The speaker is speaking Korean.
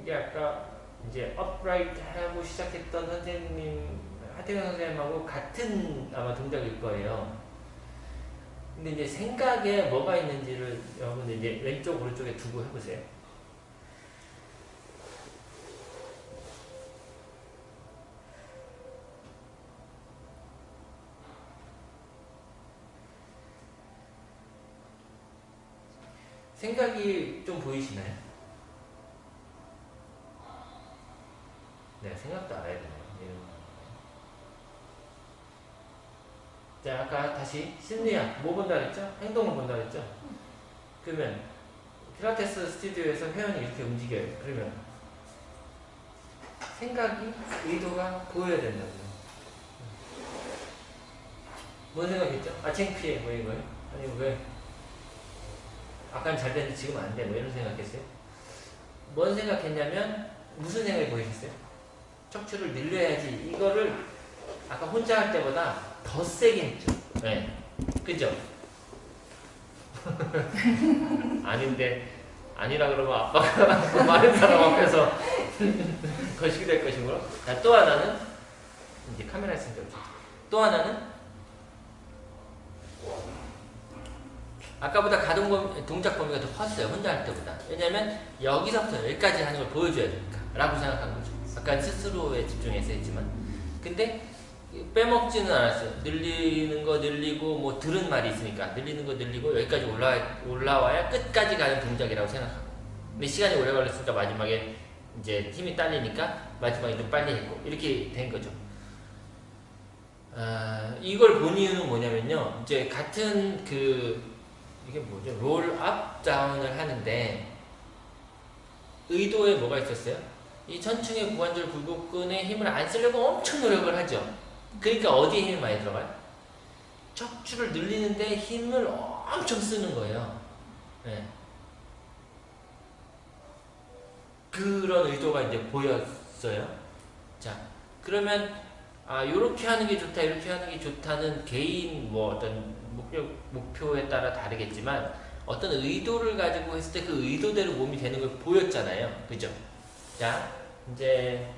이게 아까 이제 upright 하고 시작했던 선생님 하태경 선생님하고 같은 아마 동작일 거예요. 근데 이제 생각에 뭐가 있는지를 여러분들 이제 왼쪽 오른쪽에 두고 해보세요. 생각이 좀 보이시나요? 네, 생각도 알아야 되네요. 이런 거. 자, 아까 다시 심리학 뭐 본다 그랬죠? 행동을 본다 그랬죠? 그러면 필라테스 스튜디오에서 회원이 이렇게 움직여요. 그러면 생각이 의도가 보여야 된다고요. 뭔 생각했죠? 아 창피해 뭐 이거요? 아니 왜? 아까는 잘 됐는데 지금 안 돼. 뭐 이런 생각했어요? 뭔 생각했냐면 무슨 생각이 보이셨어요? 척추를 늘려야지 이거를 아까 혼자 할 때보다 더 세게 했죠. 네. 그죠? 아닌데 아니라 그러면 아빠가 많은 사람 앞에서 거시기 될 것이므로 자, 또 하나는 이제 카메라 있으니까 또 하나는 아까보다 가동 범위, 동작 범위가 더 컸어요. 혼자 할 때보다. 왜냐면 여기서부터 여기까지 하는 걸 보여줘야 되니까 라고 생각한 거죠. 아까 스스로에 집중해서 했지만 근데 빼먹지는 않았어요. 늘리는 거 늘리고 뭐 들은 말이 있으니까 늘리는 거 늘리고 여기까지 올라 올라와야 끝까지 가는 동작이라고 생각하고. 근데 시간이 오래 걸렸으니까 마지막에 이제 힘이 딸리니까 마지막에 좀 빨리 했고 이렇게 된 거죠. 아, 이걸 본 이유는 뭐냐면요. 이제 같은 그 이게 뭐죠? 롤업 다운을 하는데 의도에 뭐가 있었어요? 이 천충의 고관절 굴곡근에 힘을 안 쓰려고 엄청 노력을 하죠. 그러니까 어디에 힘이 많이 들어가요? 척추를 늘리는데 힘을 엄청 쓰는 거예요. 네. 그런 의도가 이제 보였어요. 자, 그러면 아 요렇게 하는 게 좋다, 이렇게 하는 게 좋다는 개인 뭐 어떤 목표 목표에 따라 다르겠지만 어떤 의도를 가지고 했을 때 그 의도대로 몸이 되는 걸 보였잖아요. 그죠? 자, 이제